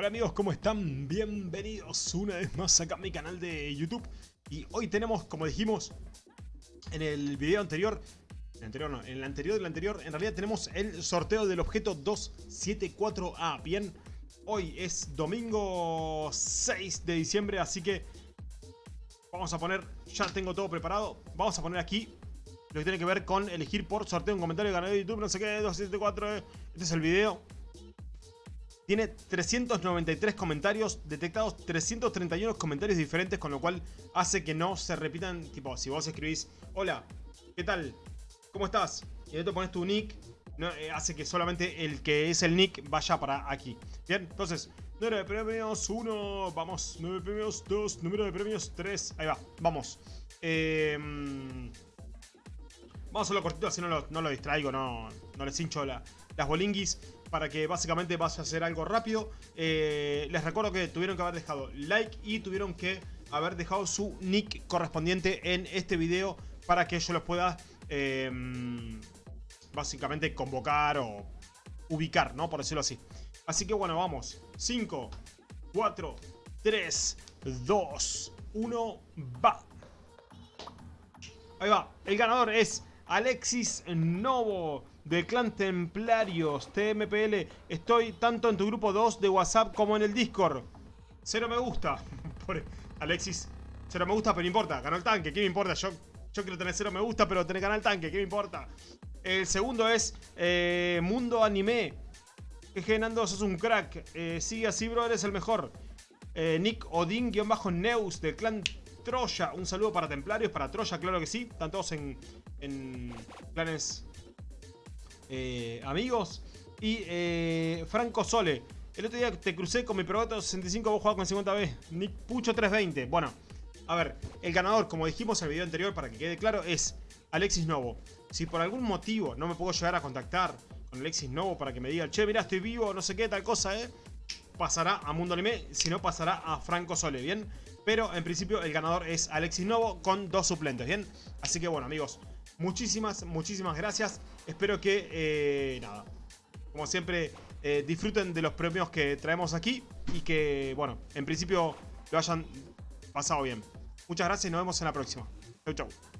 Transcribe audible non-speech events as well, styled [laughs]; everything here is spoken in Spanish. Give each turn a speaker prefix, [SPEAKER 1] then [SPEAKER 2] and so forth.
[SPEAKER 1] Hola amigos, ¿cómo están? Bienvenidos una vez más acá a mi canal de YouTube. Y hoy tenemos, como dijimos en el video anterior el anterior no, en el anterior del anterior En realidad tenemos el sorteo del objeto 274A Bien, hoy es domingo 6 de diciembre Así que vamos a poner, ya tengo todo preparado Vamos a poner aquí lo que tiene que ver con elegir por sorteo un comentario canal de YouTube No sé qué, 274 Este es el video tiene 393 comentarios, detectados 331 comentarios diferentes, con lo cual hace que no se repitan, tipo, si vos escribís, hola, ¿qué tal? ¿Cómo estás? Y ahí te pones tu nick, eh, hace que solamente el que es el nick vaya para aquí. Bien, entonces, número de premios 1, vamos, número de premios 2, número de premios 3, ahí va, vamos. Em, vamos a hacerlo cortito, así no lo, distraigo, no, no les hincho las bolinguis para que básicamente vas a hacer algo rápido. Eh, les recuerdo que tuvieron que haber dejado like y tuvieron que haber dejado su nick correspondiente en este video para que yo los pueda em, básicamente convocar o ubicar, ¿no? Por decirlo así. Así que bueno, vamos. 5, 4, 3, 2, 1, va. Ahí va. El ganador es Alexis Novo del clan Templarios TMPL. Estoy tanto en tu grupo 2 de WhatsApp como en el Discord. Cero me gusta. [laughs] Alexis, cero me gusta, pero no importa. Ganó el tanque, ¿qué me importa? Yo, yo quiero tener cero me gusta, pero tener ganar el tanque, ¿qué me importa? El segundo es eh, Mundo Anime. Que Nando, sos un crack. Eh, sigue así, bro, eres el mejor. Eh, Nick Odin-Neus del clan Troya. Un saludo para Templarios, para Troya, claro que sí. Están todos en, en planes eh, amigos. Y eh, Franco Sole. El otro día te crucé con mi Proboto 65, vos jugabas con 50B. Nick Pucho 320. Bueno, a ver, el ganador, como dijimos en el video anterior, para que quede claro, es Alexis Novo. Si por algún motivo no me puedo llegar a contactar con Alexis Novo para que me diga, che, mira, estoy vivo, no sé qué, tal cosa, eh, pasará a Mundo Anime, si no pasará a Franco Sole, ¿bien? Pero en principio el ganador es Alexis Novo con dos suplentes, ¿bien? Así que bueno, amigos, muchísimas, muchísimas gracias. Espero que, eh, nada, como siempre, eh, disfruten de los premios que traemos aquí y que, bueno, en principio lo hayan pasado bien. Muchas gracias y nos vemos en la próxima. Chau, chau.